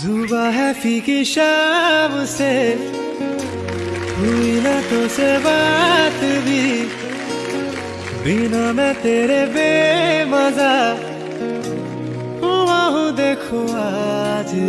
जुबा है फीकी शाम से। हुई ना तो से बात भी। बिना मैं तेरे बेमजा। हुआ हूँ देखो आज